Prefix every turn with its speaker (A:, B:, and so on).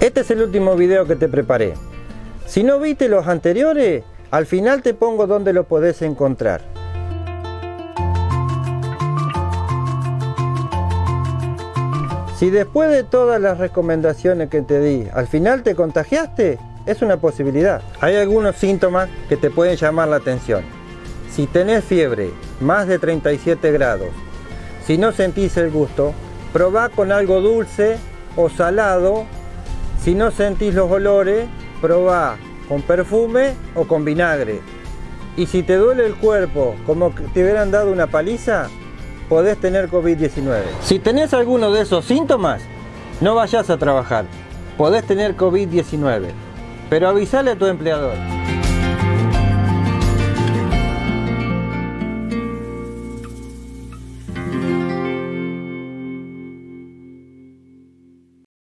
A: Este es el último video que te preparé. Si no viste los anteriores, al final te pongo donde lo podés encontrar. Si después de todas las recomendaciones que te di, al final te contagiaste, es una posibilidad. Hay algunos síntomas que te pueden llamar la atención. Si tenés fiebre, más de 37 grados, si no sentís el gusto, probá con algo dulce o salado. Si no sentís los olores, probá con perfume o con vinagre. Y si te duele el cuerpo como que te hubieran dado una paliza, podés tener COVID-19. Si tenés alguno de esos síntomas, no vayas a trabajar. Podés tener COVID-19, pero avisale a tu empleador.